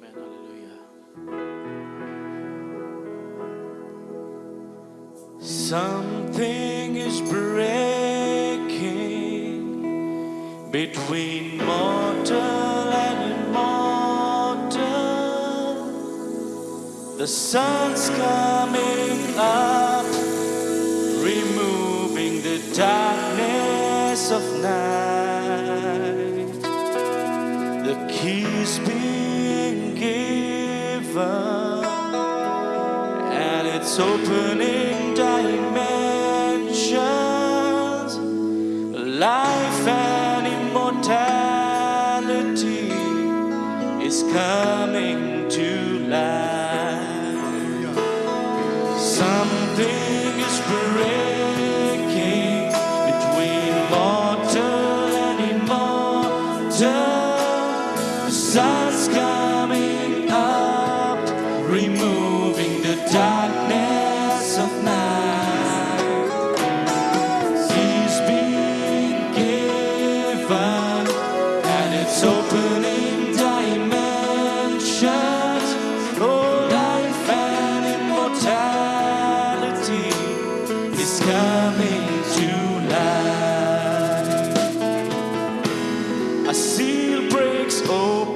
Amen. Hallelujah. Something is breaking between mortal and immortal. The sun's coming up, removing the darkness of night. The keys it's opening dimensions, life and immortality is coming to life. Something is breaking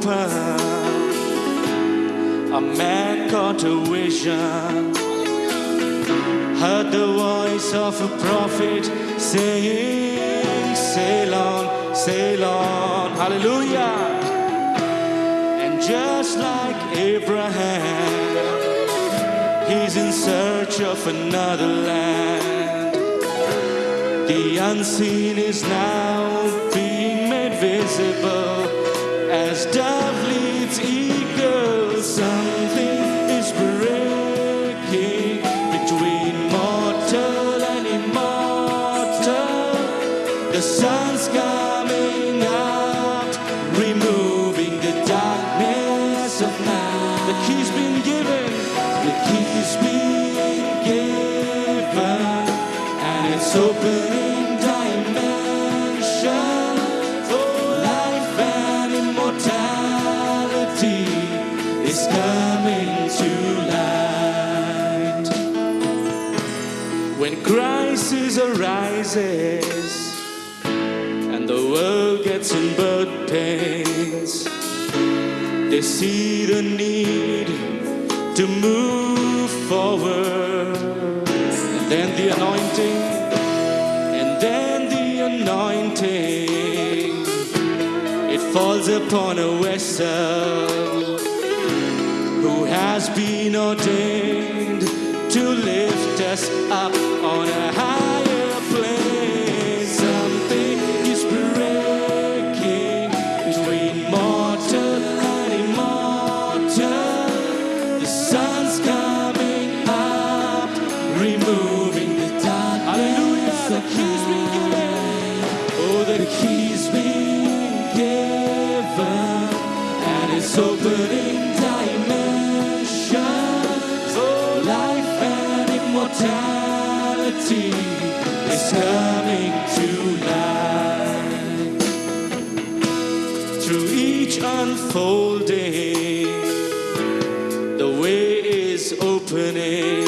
A man caught a vision. Heard the voice of a prophet saying, Sail on, sail on. Hallelujah. And just like Abraham, he's in search of another land. The unseen is now being made visible as dove leads eagles. Something is breaking between mortal and immortal. The sun's coming out, removing the darkness of night. When crisis arises and the world gets in birth pains, they see the need to move forward. And then the anointing, and then the anointing, it falls upon a vessel who has been ordained to lift us up on a higher plane. Something is breaking between mortal and immortal. The sun's coming up, removing the dark. Hallelujah! The keys being given. Oh, the keys being given, and it's opening dimensions. Immortality is coming to life. Through each unfolding, the way is opening.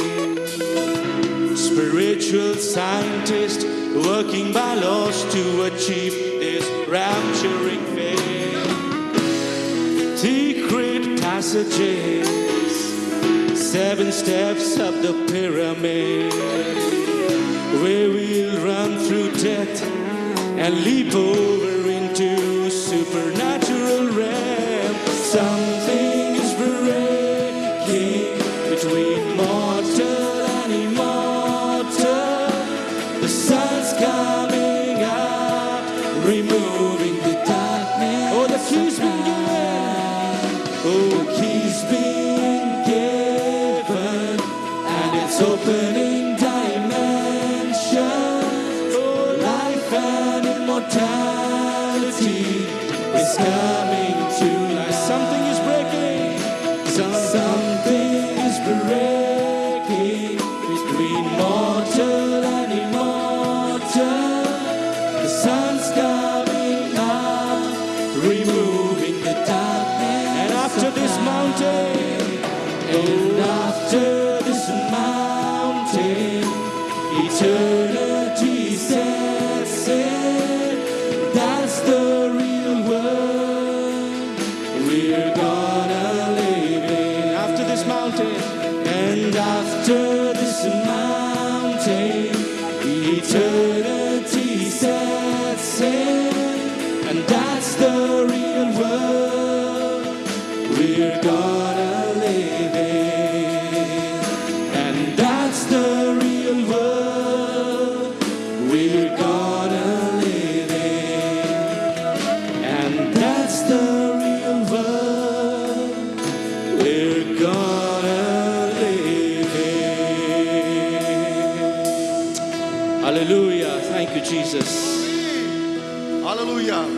Spiritual scientists working by laws to achieve this rapturing faith. Secret passages, steps up the pyramid. We will run through death and leap over into supernatural realm. Something is breaking between mortal and immortal. The sun's coming up, removing the darkness. Oh, the key's been given. Oh, the key's been immortality is coming. Jesus. Hallelujah.